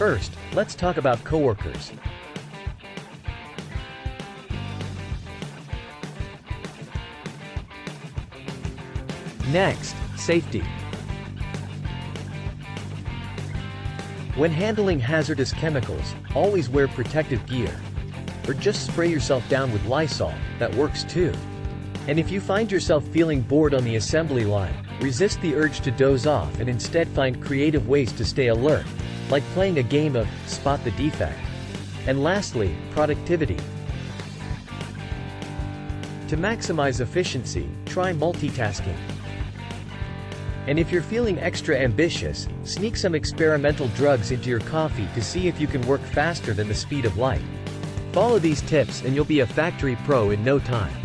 First, let's talk about coworkers. Next, safety. When handling hazardous chemicals, always wear protective gear. Or just spray yourself down with Lysol, that works too. And if you find yourself feeling bored on the assembly line, resist the urge to doze off and instead find creative ways to stay alert, like playing a game of Spot the Defect. And lastly, productivity. To maximize efficiency, try multitasking. And if you're feeling extra ambitious, sneak some experimental drugs into your coffee to see if you can work faster than the speed of light. Follow these tips and you'll be a factory pro in no time.